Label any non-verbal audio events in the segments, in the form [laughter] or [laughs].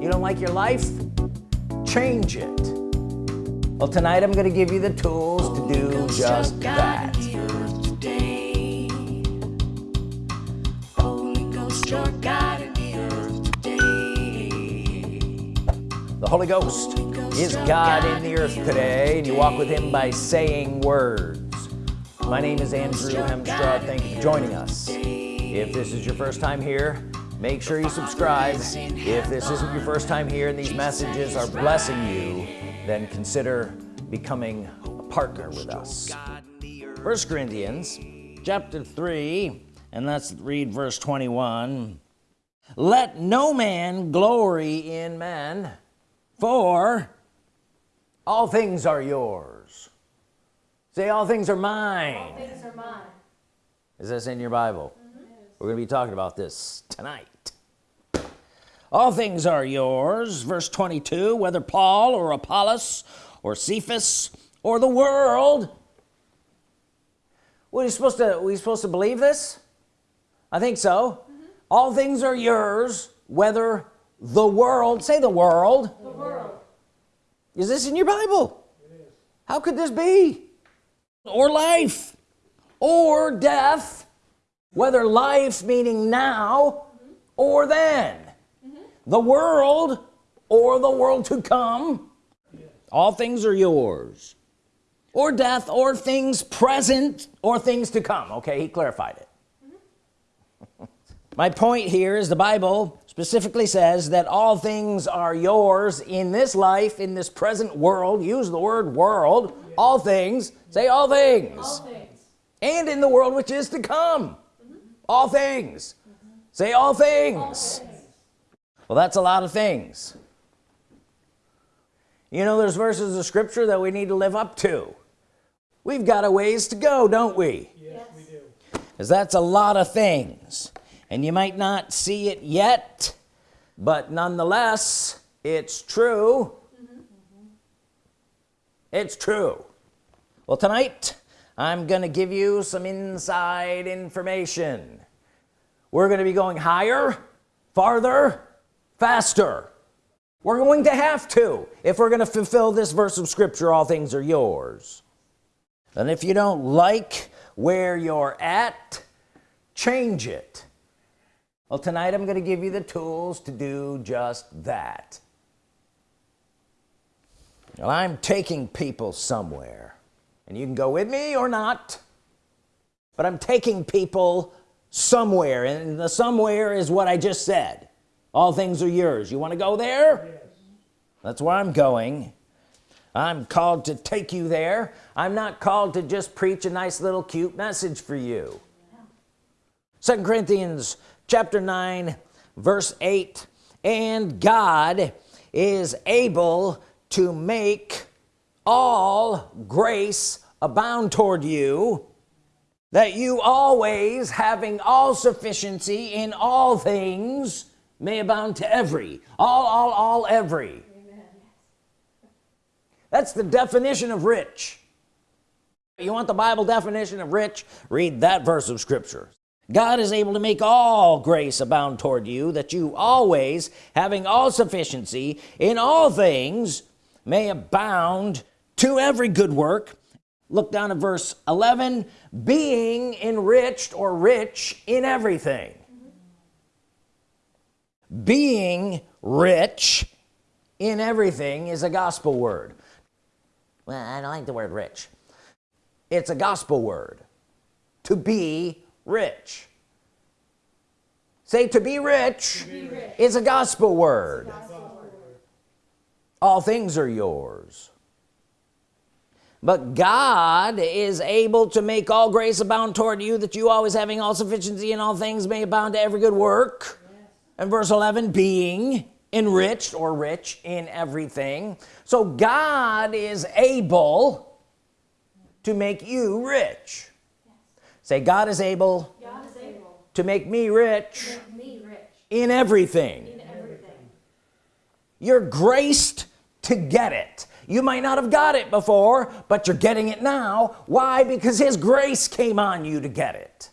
you don't like your life? Change it. Well tonight I'm gonna give you the tools to do just that. the Holy Ghost is God in the earth today and you walk with him by saying words. My name is Andrew Hemstrad. thank you for joining us. if this is your first time here make sure you subscribe. If this isn't your first time here and these messages are blessing you then consider becoming a partner with us. First Corinthians chapter 3 and let's read verse 21 let no man glory in man for all things are yours. Say all things are mine, all things are mine. is this in your Bible we're gonna be talking about this tonight. All things are yours. Verse 22 whether Paul or Apollos or Cephas or the world. What are you supposed to we supposed to believe this? I think so. Mm -hmm. all things are yours whether the world say the world. The world. Is this in your Bible? How could this be? Or life or death whether life meaning now or then. Mm -hmm. the world or the world to come. All things are yours. Or death or things present or things to come. Okay he clarified it. Mm -hmm. my point here is the Bible specifically says that all things are yours in this life in this present world. Use the word world. All things. Say all things. all things. And in the world which is to come all things. Mm -hmm. say all things. all things. Well that's a lot of things. You know there's verses of scripture that we need to live up to. We've got a ways to go don't we? Yes, we do. Because that's a lot of things. And you might not see it yet but nonetheless it's true. Mm -hmm. it's true. Well tonight I'm gonna give you some inside information. We're gonna be going higher farther faster. We're going to have to if we're gonna fulfill this verse of scripture all things are yours. And if you don't like where you're at change it. Well tonight I'm gonna give you the tools to do just that. Well I'm taking people somewhere and you can go with me or not but I'm taking people somewhere and the somewhere is what I just said. All things are yours. You want to go there? Yes. that's where I'm going. I'm called to take you there. I'm not called to just preach a nice little cute message for you. Second Corinthians chapter 9 verse 8 and God is able to make all grace abound toward you that you always having all sufficiency in all things may abound to every all all all every. Amen. that's the definition of rich. You want the Bible definition of rich? Read that verse of Scripture. God is able to make all grace abound toward you that you always having all sufficiency in all things may abound to every good work. Look down at verse 11 being enriched or rich in everything. Being rich in everything is a gospel word. Well I don't like the word rich. It's a gospel word. To be rich. Say to be rich, to be rich. is a gospel word. a gospel word. All things are yours but God is able to make all grace abound toward you that you always having all sufficiency in all things may abound to every good work yes. and verse 11 being enriched or rich in everything so God is able to make you rich yes. say God is, able, God is able to make me rich, make me rich. In, everything. in everything you're graced to get it you might not have got it before but you're getting it now. Why? Because his grace came on you to get it.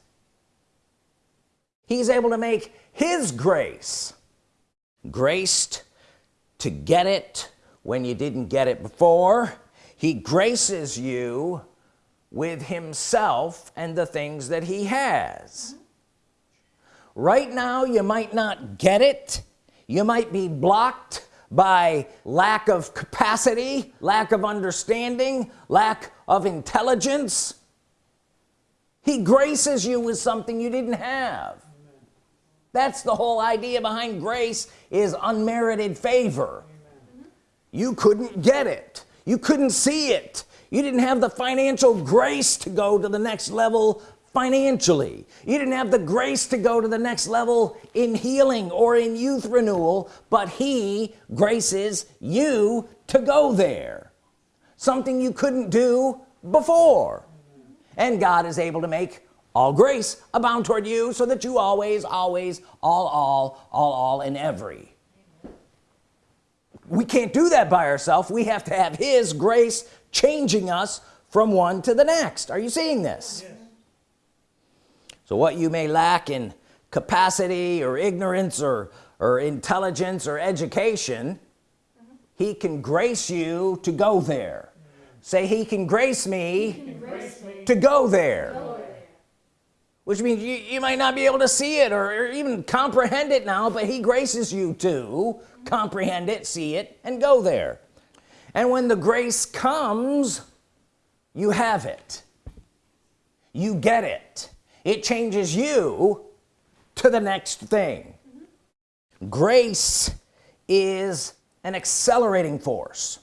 He's able to make his grace graced to get it when you didn't get it before. He graces you with himself and the things that he has. Right now you might not get it. You might be blocked by lack of capacity lack of understanding lack of intelligence. He graces you with something you didn't have. That's the whole idea behind grace is unmerited favor. You couldn't get it. You couldn't see it. You didn't have the financial grace to go to the next level financially. You didn't have the grace to go to the next level in healing or in youth renewal but he graces you to go there. Something you couldn't do before. And God is able to make all grace abound toward you so that you always always all all all all in every. We can't do that by ourselves. We have to have his grace changing us from one to the next. Are you seeing this? yes. So what you may lack in capacity or ignorance or or intelligence or education mm -hmm. he can grace you to go there mm -hmm. say he can grace me, can grace me to go there. which means you, you might not be able to see it or, or even comprehend it now but he graces you to comprehend it see it and go there and when the grace comes you have it you get it it changes you to the next thing. Mm -hmm. grace is an accelerating force.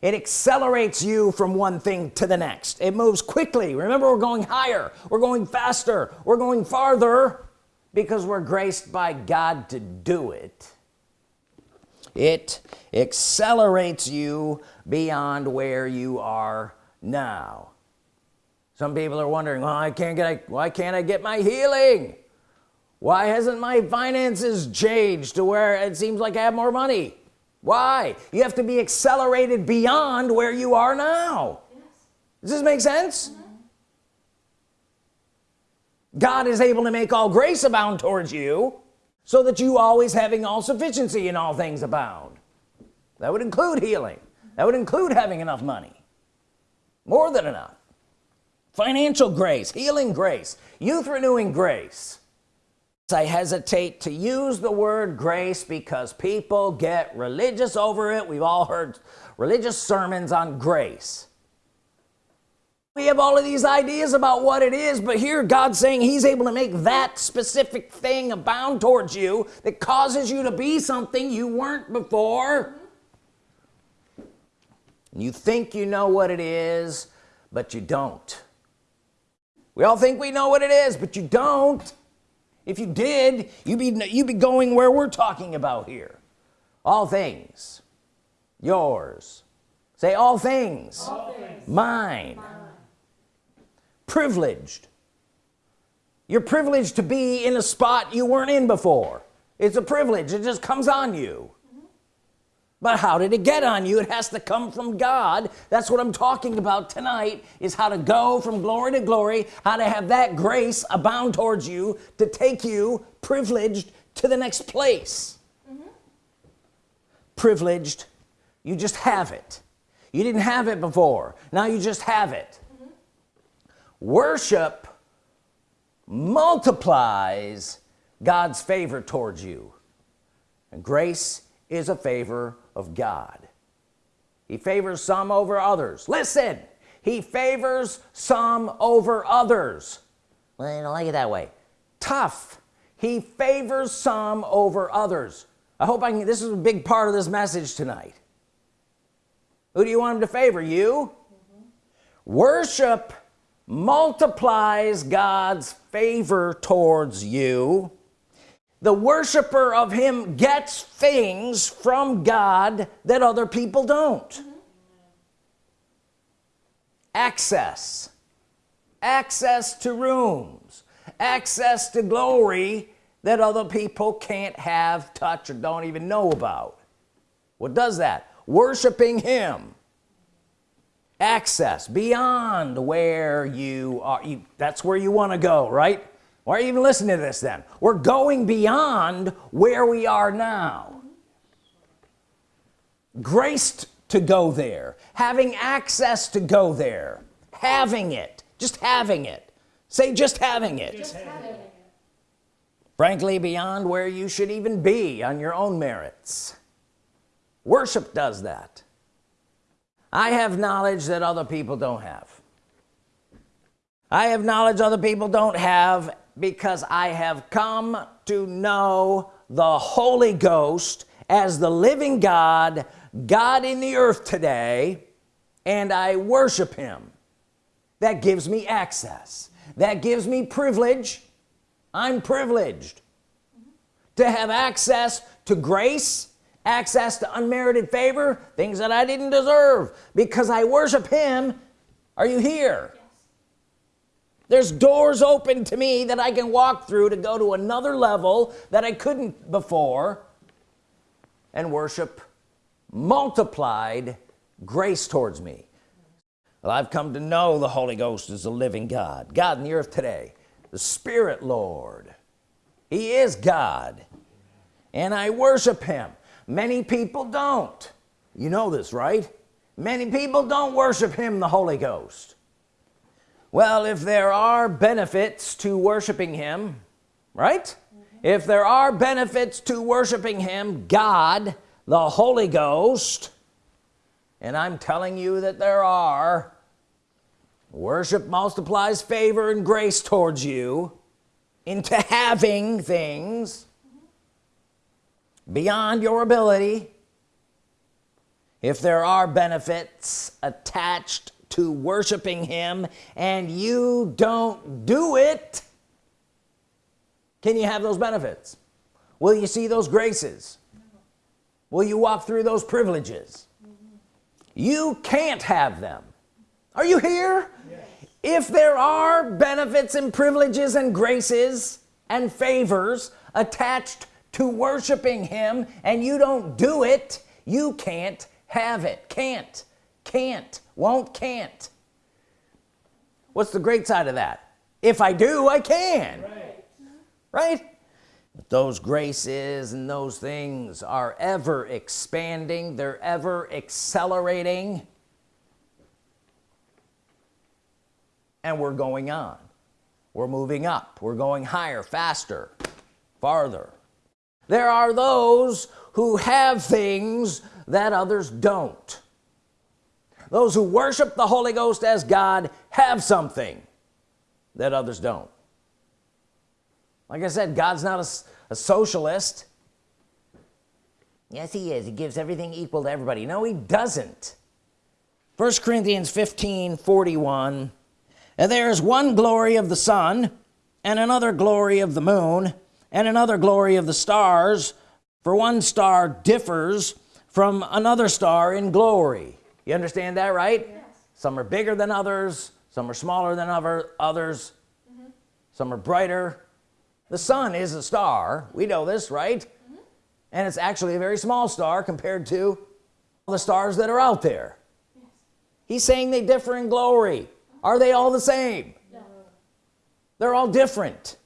It accelerates you from one thing to the next. It moves quickly. Remember we're going higher. We're going faster. We're going farther because we're graced by God to do it. It accelerates you beyond where you are now some people are wondering well I can't get why can't I get my healing? Why hasn't my finances changed to where it seems like I have more money? Why? You have to be accelerated beyond where you are now. Yes. does this make sense? Mm -hmm. God is able to make all grace abound towards you so that you always having all sufficiency in all things abound. That would include healing. That would include having enough money. More than enough financial grace healing grace youth renewing grace. I hesitate to use the word grace because people get religious over it. We've all heard religious sermons on grace. We have all of these ideas about what it is but here God's saying he's able to make that specific thing abound towards you that causes you to be something you weren't before. You think you know what it is but you don't we all think we know what it is but you don't. If you did you'd be you'd be going where we're talking about here. All things. Yours. Say all things, all things. Mine. mine privileged. You're privileged to be in a spot you weren't in before. It's a privilege. It just comes on you but how did it get on you? It has to come from God. That's what I'm talking about tonight is how to go from glory to glory how to have that grace abound towards you to take you privileged to the next place. Mm -hmm. privileged. You just have it. You didn't have it before. Now you just have it. Mm -hmm. worship multiplies God's favor towards you. And grace is a favor of God. He favors some over others. Listen he favors some over others. Well I don't like it that way. Tough. He favors some over others. I hope I can this is a big part of this message tonight. Who do you want him to favor? You? Mm -hmm. worship multiplies God's favor towards you the worshiper of him gets things from God that other people don't. Mm -hmm. access. Access to rooms. Access to glory that other people can't have touch or don't even know about. What does that? Worshiping him. Access. Beyond where you are. You, that's where you want to go right why are you even listening to this then? We're going beyond where we are now. Graced to go there having access to go there having it just having it. Say just having it, just having it. frankly beyond where you should even be on your own merits. Worship does that. I have knowledge that other people don't have. I have knowledge other people don't have because I have come to know the Holy Ghost as the living God God in the earth today and I worship him. That gives me access. That gives me privilege. I'm privileged to have access to grace access to unmerited favor things that I didn't deserve because I worship him. Are you here. There's doors open to me that I can walk through to go to another level that I couldn't before and worship multiplied grace towards me. Well I've come to know the Holy Ghost is a living God God in the earth today the Spirit Lord. He is God and I worship him. Many people don't. You know this right? Many people don't worship him the Holy Ghost well if there are benefits to worshiping him right mm -hmm. if there are benefits to worshiping him God the Holy Ghost and I'm telling you that there are worship multiplies favor and grace towards you into having things beyond your ability if there are benefits attached to worshiping him and you don't do it. Can you have those benefits? Will you see those graces? Will you walk through those privileges? You can't have them. Are you here? Yes. if there are benefits and privileges and graces and favors attached to worshiping him and you don't do it you can't have it. Can't can't won't can't. What's the great side of that? If I do I can. Right, right? those graces and those things are ever expanding. They're ever accelerating. And we're going on. We're moving up. We're going higher faster farther. There are those who have things that others don't those who worship the Holy Ghost as God have something that others don't. Like I said God's not a, a socialist. Yes he is. He gives everything equal to everybody. No he doesn't. First Corinthians 15 41 and there is one glory of the sun and another glory of the moon and another glory of the stars for one star differs from another star in glory you understand that right yes. some are bigger than others some are smaller than other others mm -hmm. some are brighter the sun is a star we know this right mm -hmm. and it's actually a very small star compared to the stars that are out there yes. he's saying they differ in glory are they all the same no. they're all different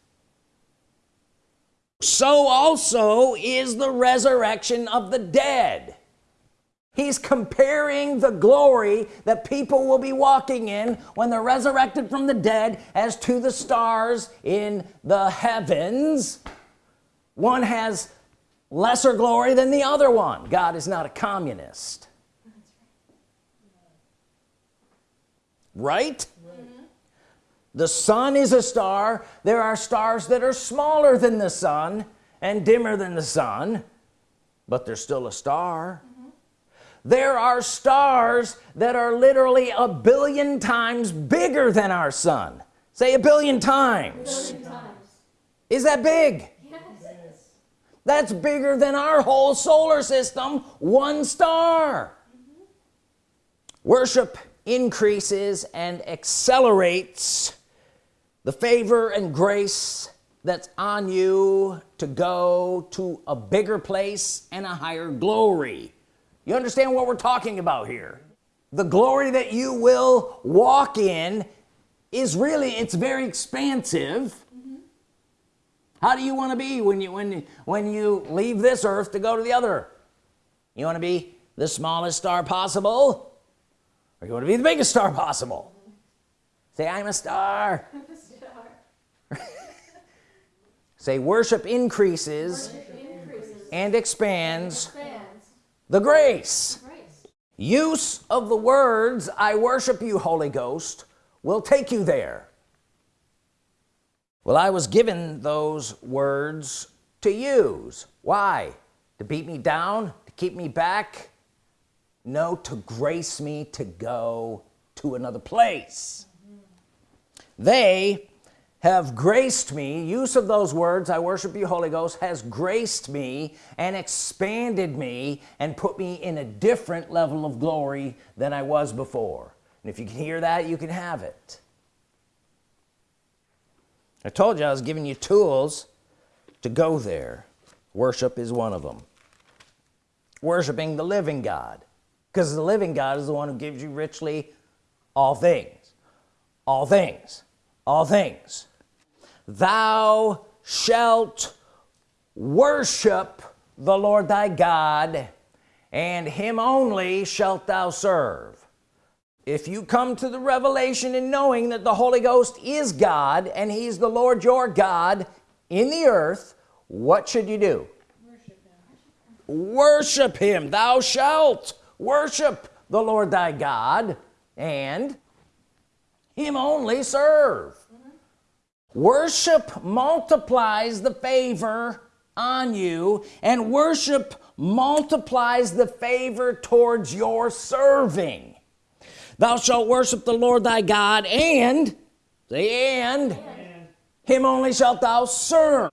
so also is the resurrection of the dead he's comparing the glory that people will be walking in when they're resurrected from the dead as to the stars in the heavens. One has lesser glory than the other one. God is not a communist. Right? Mm-hmm. The sun is a star. There are stars that are smaller than the sun and dimmer than the sun but they're still a star. There are stars that are literally a billion times bigger than our sun say a billion times, a billion times. is that big yes. that's bigger than our whole solar system one star mm -hmm. worship increases and accelerates the favor and grace that's on you to go to a bigger place and a higher glory you understand what we're talking about here. The glory that you will walk in is really it's very expansive. Mm -hmm. how do you want to be when you when when you leave this earth to go to the other? You want to be the smallest star possible? Or you want to be the biggest star possible? Say I'm a star, [laughs] [laughs] say worship increases, Worship increases and expands expands the grace. Grace. use of the words I worship you Holy Ghost will take you there. Well I was given those words to use. Why? To beat me down? To keep me back? No to grace me to go to another place. Mm-hmm. They have graced me use of those words I worship you Holy Ghost has graced me and expanded me and put me in a different level of glory than I was before. And if you can hear that you can have it. I told you I was giving you tools to go there. Worship is one of them worshiping the living God because the living God is the one who gives you richly all things. All things. All things thou shalt worship the Lord thy God and him only shalt thou serve. If you come to the revelation in knowing that the Holy Ghost is God and he's the Lord your God in the earth what should you do? Worship him. Thou shalt worship the Lord thy God and him only serve worship multiplies the favor on you and worship multiplies the favor towards your serving. Thou shalt worship the Lord thy God and and, and. him only shalt thou serve.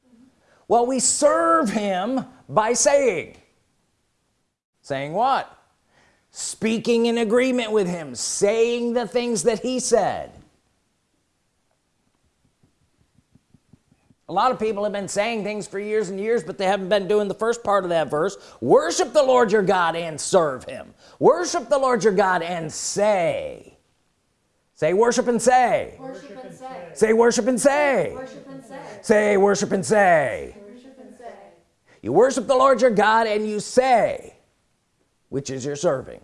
Well we serve him by saying saying what? Speaking in agreement with him saying the things that he said a lot of people have been saying things for years and years but they haven't been doing the first part of that verse. Worship the Lord your God and serve him. Worship the Lord your God and say. Say worship and say. Worship and say. say worship and say. Worship and say. say worship and say. Worship and say. you worship the Lord your God and you say which is your serving.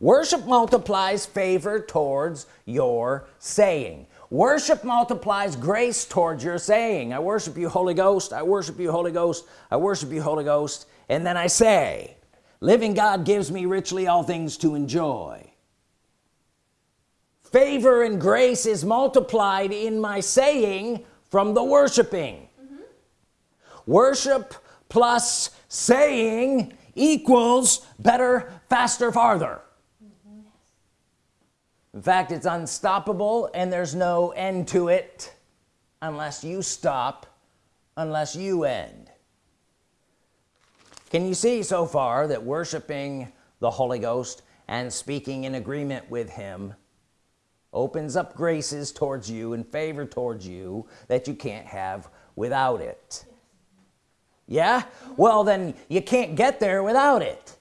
Worship multiplies favor towards your saying worship multiplies grace towards your saying I worship you Holy Ghost I worship you Holy Ghost I worship you Holy Ghost. And then I say living God gives me richly all things to enjoy. Favor and grace is multiplied in my saying from the worshiping. Mm -hmm. worship plus saying equals better faster farther in fact it's unstoppable and there's no end to it unless you stop unless you end. Can you see so far that worshiping the Holy Ghost and speaking in agreement with him opens up graces towards you and favor towards you that you can't have without it? Yeah? Well then you can't get there without it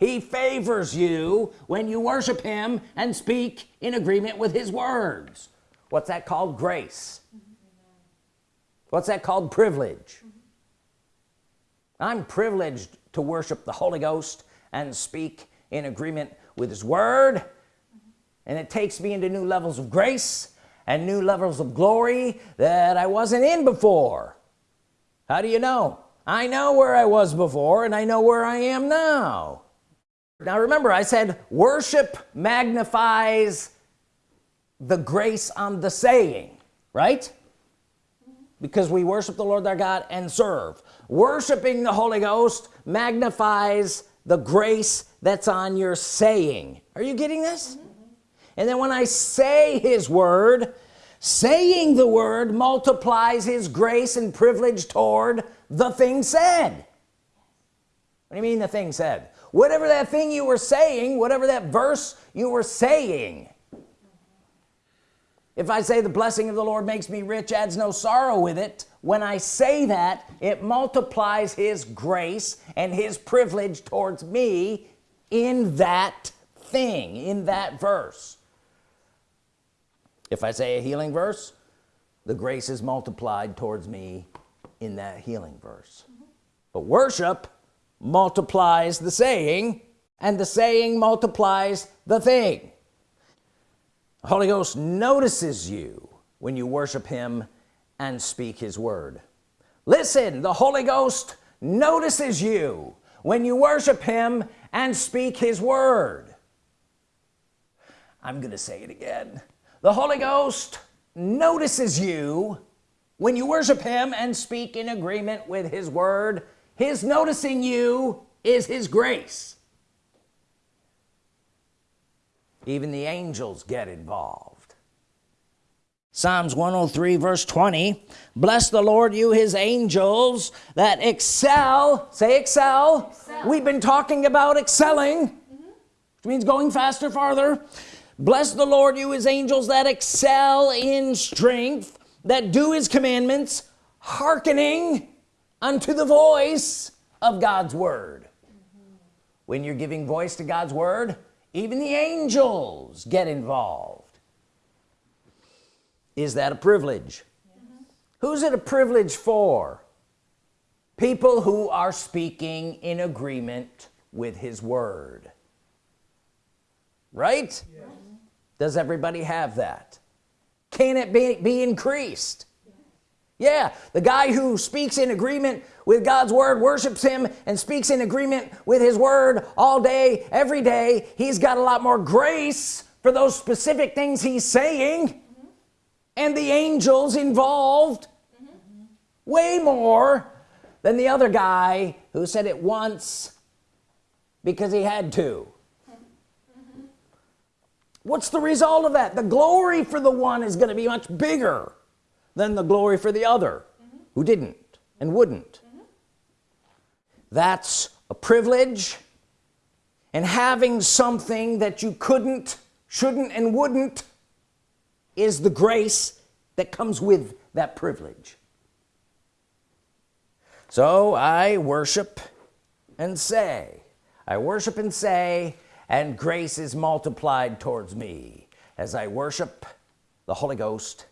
he favors you when you worship him and speak in agreement with his words. What's that called? Grace. What's that called? Privilege. I'm privileged to worship the Holy Ghost and speak in agreement with his word. And it takes me into new levels of grace and new levels of glory that I wasn't in before. How do you know? I know where I was before and I know where I am now now remember I said worship magnifies the grace on the saying right? Because we worship the Lord our God and serve. Worshiping the Holy Ghost magnifies the grace that's on your saying. Are you getting this? Mm -hmm. and then when I say his word saying the word multiplies his grace and privilege toward the thing said. What do you mean the thing said whatever that thing you were saying whatever that verse you were saying. If I say the blessing of the Lord makes me rich adds no sorrow with it when I say that it multiplies his grace and his privilege towards me in that thing in that verse. If I say a healing verse the grace is multiplied towards me in that healing verse. But worship multiplies the saying and the saying multiplies the thing. The Holy Ghost notices you when you worship him and speak his word. Listen the Holy Ghost notices you when you worship him and speak his word. I'm gonna say it again. The Holy Ghost notices you when you worship him and speak in agreement with his word his noticing you is his grace. Even the angels get involved. Psalms 103 verse 20 bless the Lord you his angels that excel. Say excel, Excel. we've been talking about excelling mm-hmm. which means going faster farther. Bless the Lord you his angels that excel in strength that do his commandments hearkening unto the voice of God's Word. When you're giving voice to God's Word even the angels get involved. Is that a privilege? Who's it a privilege for? People who are speaking in agreement with his word. Right? Does everybody have that? Can it be, be increased yeah the guy who speaks in agreement with God's Word worships him and speaks in agreement with his word all day every day. He's got a lot more grace for those specific things he's saying. And the angels involved way more than the other guy who said it once because he had to. What's the result of that? The glory for the one is going to be much bigger than the glory for the other who didn't and wouldn't. That's a privilege. And having something that you couldn't shouldn't and wouldn't is the grace that comes with that privilege. So I worship and say I worship and say and grace is multiplied towards me as I worship the Holy Ghost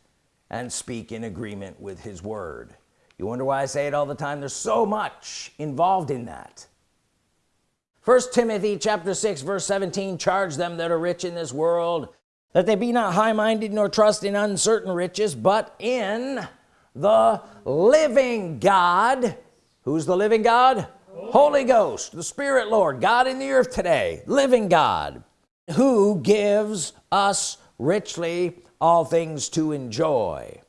and speak in agreement with his word. You wonder why I say it all the time? There's so much involved in that. First Timothy chapter 6 verse 17 charge them that are rich in this world that they be not high-minded nor trust in uncertain riches but in the living God. Who's the living God? Holy Ghost the Spirit Lord God in the earth today living God who gives us richly all things to enjoy.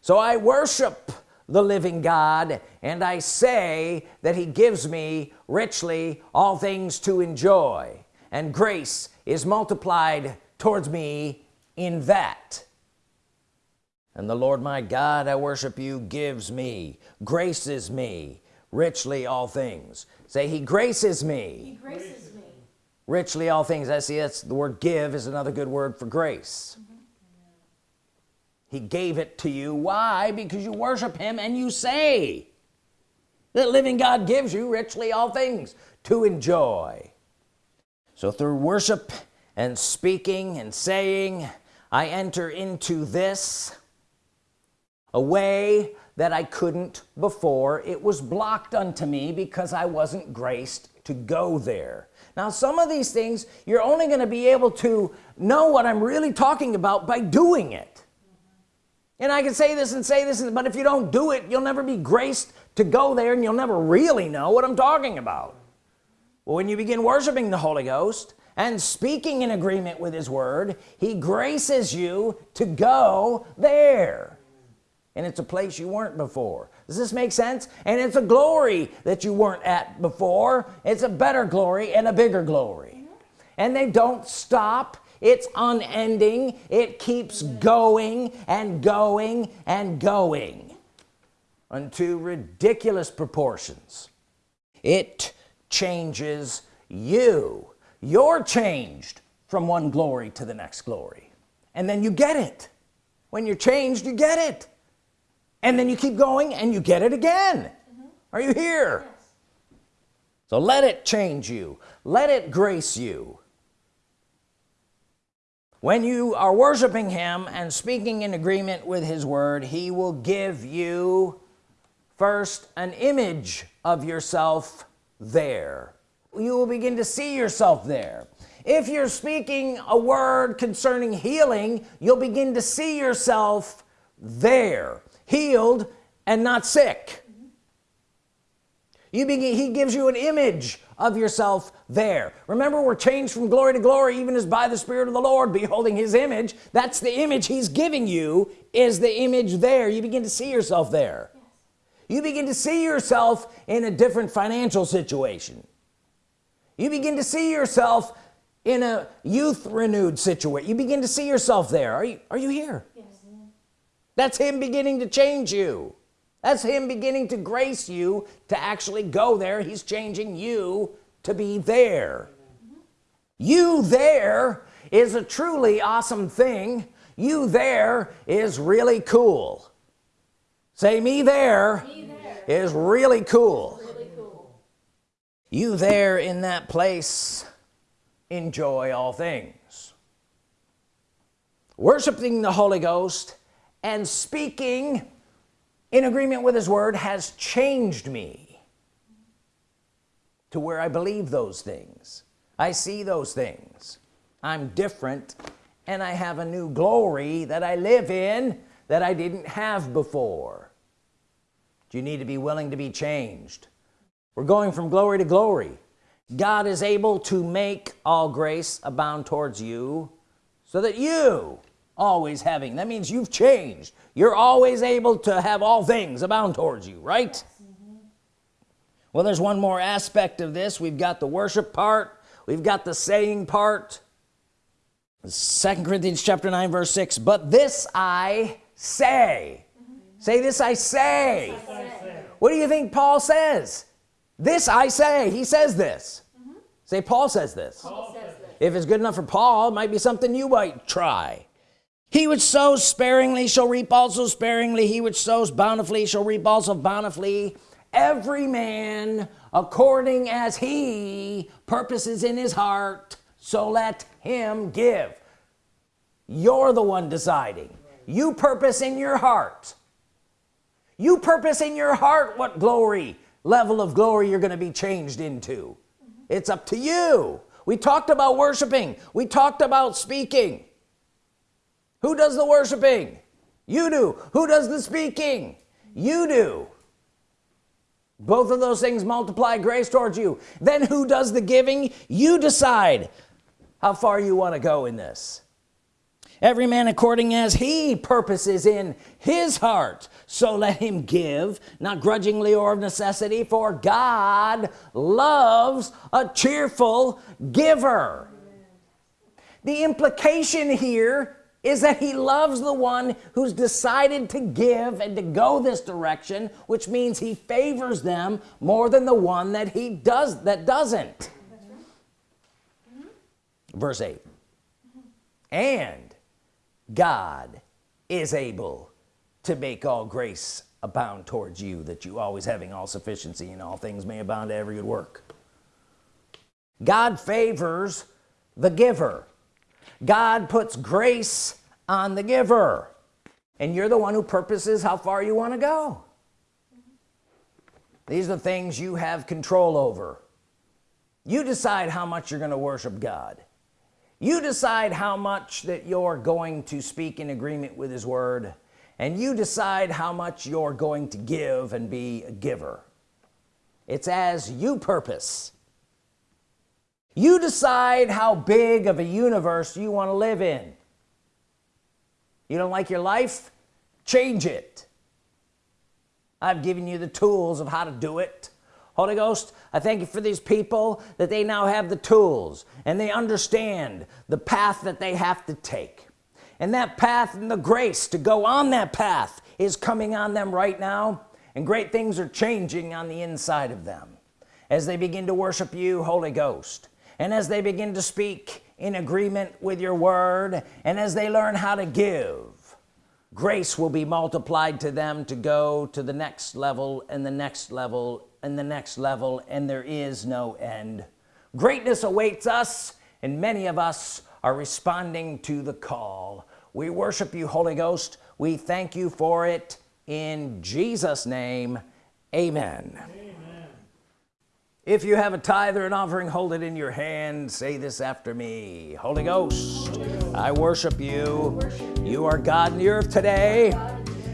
So I worship the living God and I say that he gives me richly all things to enjoy and grace is multiplied towards me in that. And the Lord my God I worship you gives me graces me richly all things. Say he graces He me graces me. richly all things. I see that's the word give is another good word for grace he gave it to you. Why? Because you worship him and you say that living God gives you richly all things to enjoy. So through worship and speaking and saying I enter into this a way that I couldn't before. It was blocked unto me because I wasn't graced to go there. Now some of these things you're only going to be able to know what I'm really talking about by doing it and I can say this and say this but if you don't do it you'll never be graced to go there and you'll never really know what I'm talking about. Well, when you begin worshiping the Holy Ghost and speaking in agreement with his word he graces you to go there. And it's a place you weren't before. Does this make sense? And it's a glory that you weren't at before. It's a better glory and a bigger glory. And they don't stop it's unending. It keeps going and going and going unto ridiculous proportions. It changes you. You're changed from one glory to the next glory. And then you get it. When you're changed you get it. And then you keep going and you get it again. Are you here? Yes. so let it change you. Let it grace you when you are worshiping him and speaking in agreement with his word he will give you first an image of yourself there. You will begin to see yourself there. If you're speaking a word concerning healing you'll begin to see yourself there healed and not sick. You begin he gives you an image of yourself there. Remember we're changed from glory to glory even as by the Spirit of the Lord beholding his image. That's the image he's giving you is the image there. You begin to see yourself there. Yes. you begin to see yourself in a different financial situation. You begin to see yourself in a youth renewed situation you begin to see yourself there. Are you are you here? Yes. that's him beginning to change you that's him beginning to grace you to actually go there he's changing you to be there you there is a truly awesome thing you there is really cool say me there, me there. is really cool. really cool you there in that place enjoy all things worshiping the Holy Ghost and speaking in agreement with his word has changed me to where I believe those things. I see those things. I'm different and I have a new glory that I live in that I didn't have before. You need to be willing to be changed? We're going from glory to glory. God is able to make all grace abound towards you so that you always having. That means you've changed. You're always able to have all things abound towards you right? Mm -hmm. well there's one more aspect of this. We've got the worship part. We've got the saying part. Second Corinthians chapter 9 verse 6 but this I say. Mm -hmm. say this I say. this I say. What do you think Paul says? This I say. He says this. Mm -hmm. say Paul says this. Paul says if it's good enough for Paul it might be something you might try he which sows sparingly shall reap also sparingly. He which sows bountifully shall reap also bountifully. Every man according as he purposes in his heart so let him give. You're the one deciding. You purpose in your heart. You purpose in your heart what glory level of glory you're going to be changed into. It's up to you. We talked about worshiping. We talked about speaking who does the worshiping? You do. Who does the speaking? You do. Both of those things multiply grace towards you. Then who does the giving? You decide how far you want to go in this. Every man according as he purposes in his heart. So let him give not grudgingly or of necessity for God loves a cheerful giver. The implication here is that he loves the one who's decided to give and to go this direction which means he favors them more than the one that he does that doesn't. Verse 8 and God is able to make all grace abound towards you that you always having all sufficiency in all things may abound to every good work. God favors the giver. God puts grace on the giver. And you're the one who purposes how far you want to go. These are the things you have control over. You decide how much you're going to worship God. You decide how much that you're going to speak in agreement with his word and you decide how much you're going to give and be a giver. It's as you purpose. You decide how big of a universe you want to live in you don't like your life? Change it. I've given you the tools of how to do it. Holy Ghost I thank you for these people that they now have the tools and they understand the path that they have to take. And that path and the grace to go on that path is coming on them right now and great things are changing on the inside of them. As they begin to worship you Holy Ghost and as they begin to speak in agreement with your word and as they learn how to give grace will be multiplied to them to go to the next level and the next level and the next level and there is no end. Greatness awaits us and many of us are responding to the call. We worship you Holy Ghost. We thank you for it. In Jesus name amen, amen if you have a tithe or an offering hold it in your hand. Say this after me. Holy Ghost I worship you. You are God in the earth today.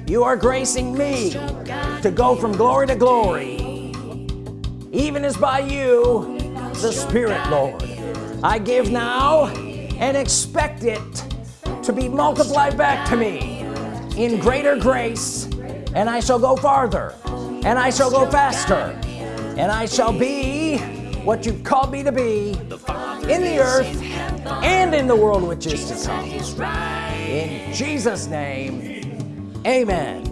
You are gracing me to go from glory to glory. Even as by you the Spirit Lord. I give now and expect it to be multiplied back to me in greater grace. And I shall go farther and I shall go faster and I shall be what you've called me to be in the earth and in the world which is to come. In Jesus name amen